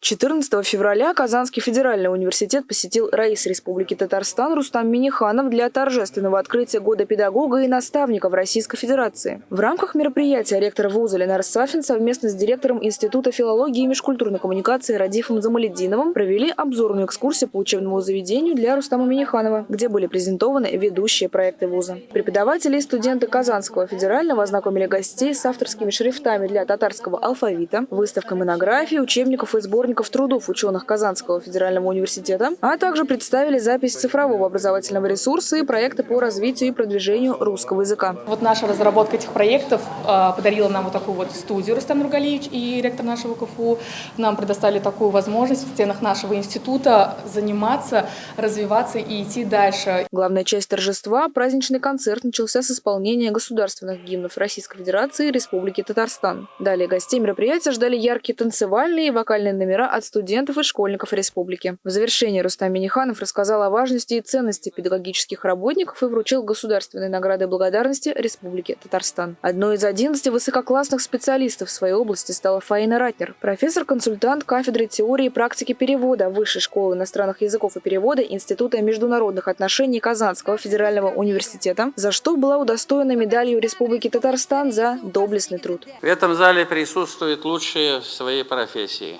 14 февраля Казанский федеральный университет посетил Раис Республики Татарстан Рустам Миниханов для торжественного открытия Года педагога и наставника в Российской Федерации. В рамках мероприятия ректор вуза Ленар Сафин совместно с директором Института филологии и межкультурной коммуникации Радифом Замалединовым провели обзорную экскурсию по учебному заведению для Рустама Миниханова, где были презентованы ведущие проекты вуза. Преподаватели и студенты Казанского федерального ознакомили гостей с авторскими шрифтами для татарского алфавита, выставкой монографий, учебников и сборников трудов ученых Казанского федерального университета, а также представили запись цифрового образовательного ресурса и проекты по развитию и продвижению русского языка. Вот наша разработка этих проектов э, подарила нам вот такую вот студию Рустам Нургалиевич и ректор нашего КФУ. Нам предоставили такую возможность в стенах нашего института заниматься, развиваться и идти дальше. Главная часть торжества – праздничный концерт начался с исполнения государственных гимнов Российской Федерации и Республики Татарстан. Далее гостей мероприятия ждали яркие танцевальные и вокальные номера от студентов и школьников республики. В завершении Рустам Миниханов рассказал о важности и ценности педагогических работников и вручил государственные награды благодарности Республики Татарстан. Одной из 11 высококлассных специалистов в своей области стала Фаина Ратнер, профессор-консультант кафедры теории и практики перевода Высшей школы иностранных языков и перевода Института международных отношений Казанского федерального университета, за что была удостоена медалью Республики Татарстан за доблестный труд. В этом зале присутствуют лучшие в своей профессии.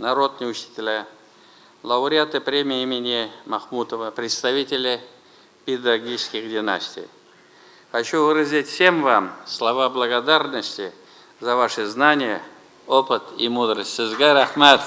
Народные учителя, лауреаты премии имени Махмутова, представители педагогических династий. Хочу выразить всем вам слова благодарности за ваши знания, опыт и мудрость. Сизгар Ахмад.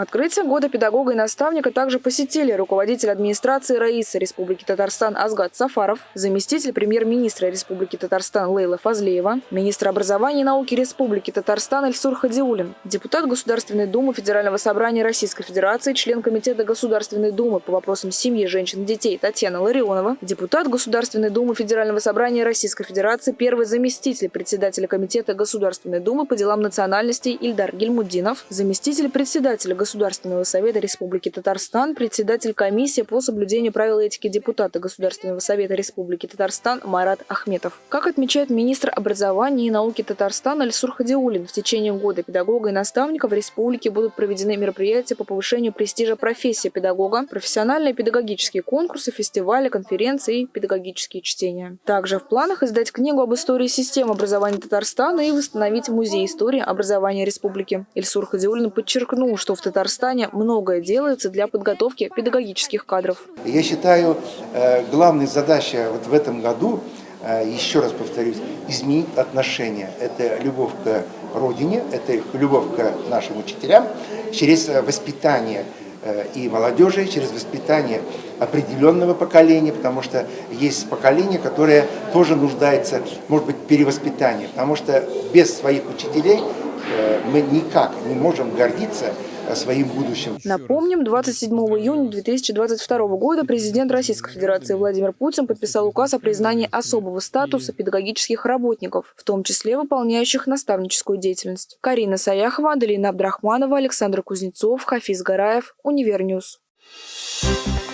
Открытие года педагога и наставника также посетили руководитель администрации Раиса Республики Татарстан Азгат Сафаров, заместитель премьер-министра Республики Татарстан Лейла Фазлеева, министр образования и науки Республики Татарстан Эльсур Хадиулин, депутат Государственной Думы Федерального собрания Российской Федерации, член Комитета Государственной Думы по вопросам семьи, женщин и детей Татьяна Ларионова, депутат Государственной Думы Федерального собрания Российской Федерации, первый заместитель председателя Комитета Государственной Думы по делам национальностей Ильдар Гельмуддинов, заместитель председателя Государственной Государственного совета Республики Татарстан, председатель комиссии по соблюдению правил этики депутата Государственного совета Республики Татарстан Марат Ахметов. Как отмечает министр образования и науки Татарстана Альсур Хадиулин, в течение года педагога и наставника в республике будут проведены мероприятия по повышению престижа профессии педагога, профессиональные педагогические конкурсы, фестивали, конференции и педагогические чтения. Также в планах издать книгу об истории системы образования Татарстана и восстановить музей истории образования республики. Ильсур Хадиулин подчеркнул, что в Татарстане Татарстане многое делается для подготовки педагогических кадров. Я считаю, э, главной задачей вот в этом году, э, еще раз повторюсь, изменить отношения. Это любовь к родине, это любовь к нашим учителям через воспитание э, и молодежи, через воспитание определенного поколения, потому что есть поколение, которое тоже нуждается, может быть, в перевоспитании, потому что без своих учителей мы никак не можем гордиться своим будущим. Напомним, 27 июня 2022 года президент Российской Федерации Владимир Путин подписал указ о признании особого статуса педагогических работников, в том числе выполняющих наставническую деятельность. Карина Саяхова, Аделина Абдрахманова, Александр Кузнецов, Хафиз Гараев, Univer News. Thank you.